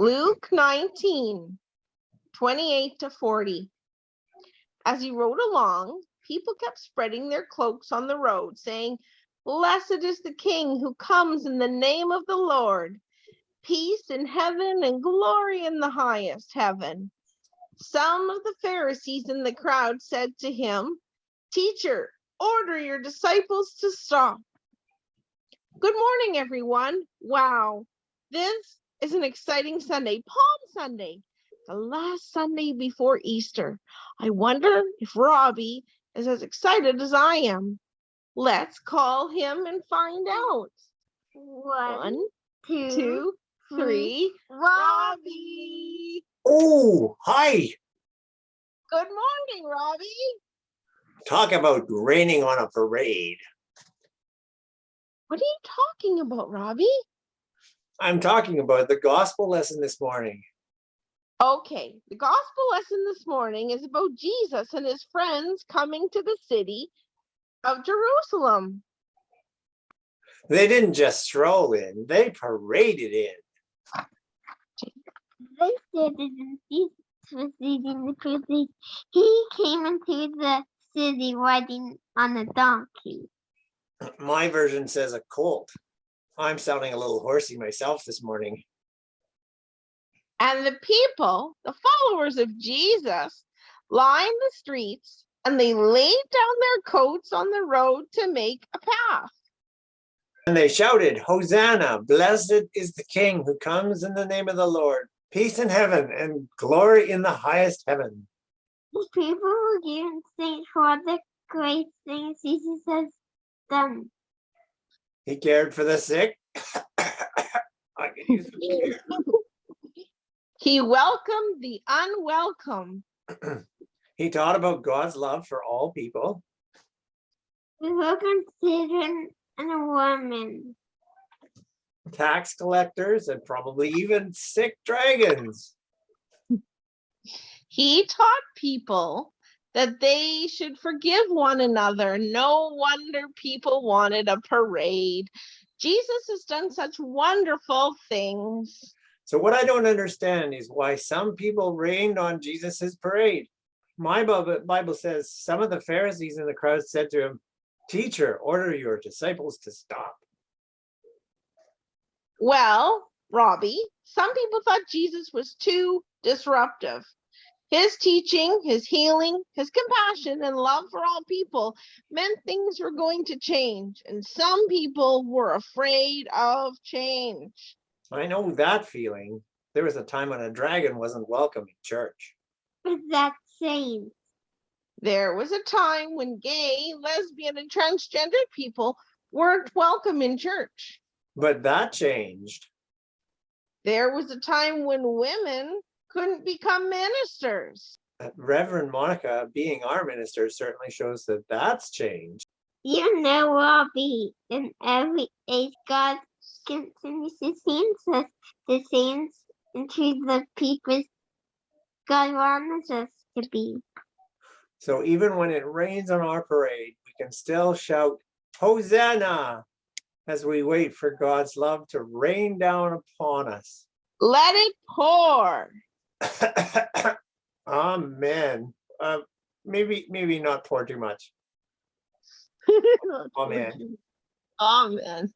Luke 19, 28 to 40. As he rode along, people kept spreading their cloaks on the road, saying, Blessed is the King who comes in the name of the Lord. Peace in heaven and glory in the highest heaven. Some of the Pharisees in the crowd said to him, Teacher, order your disciples to stop. Good morning, everyone. Wow, this is an exciting Sunday, Palm Sunday, the last Sunday before Easter. I wonder if Robbie is as excited as I am. Let's call him and find out. One, One, two, two, three. Robbie. Robbie. Oh, hi. Good morning, Robbie. Talk about raining on a parade. What are you talking about, Robbie? I'm talking about the gospel lesson this morning. Okay, the gospel lesson this morning is about Jesus and his friends coming to the city of Jerusalem. They didn't just stroll in, they paraded in. They said that Jesus was leading the parade. He came into the city riding on a donkey. My version says a colt. I'm sounding a little horsey myself this morning. And the people, the followers of Jesus, lined the streets and they laid down their coats on the road to make a path. And they shouted, Hosanna, blessed is the King who comes in the name of the Lord. Peace in heaven and glory in the highest heaven. The people were giving thanks for the great things Jesus has done. He cared for the sick. I can use some care. He welcomed the unwelcome. He taught about God's love for all people. We welcome children and a woman. tax collectors and probably even sick dragons. He taught people that they should forgive one another. No wonder people wanted a parade. Jesus has done such wonderful things. So what I don't understand is why some people rained on Jesus's parade. My Bible, Bible says some of the Pharisees in the crowd said to him, teacher, order your disciples to stop. Well, Robbie, some people thought Jesus was too disruptive. His teaching, his healing, his mm-hmm. compassion, and love for all people meant things were going to change. And some people were afraid of change. I know that feeling. There was a time when a dragon wasn't welcome in church. But that saying, There was a time when gay, lesbian, and transgender people weren't welcome in church. But that changed. There was a time when women couldn't become ministers. Uh, Reverend Monica being our minister certainly shows that that's changed. you know, Robbie, in every age, God continues to change us, the change into the people God wants us to be. So even when it rains on our parade, we can still shout Hosanna as we wait for God's love to rain down upon us. Let it pour. Amen. Uh, maybe, maybe not pour too much. Amen. Amen.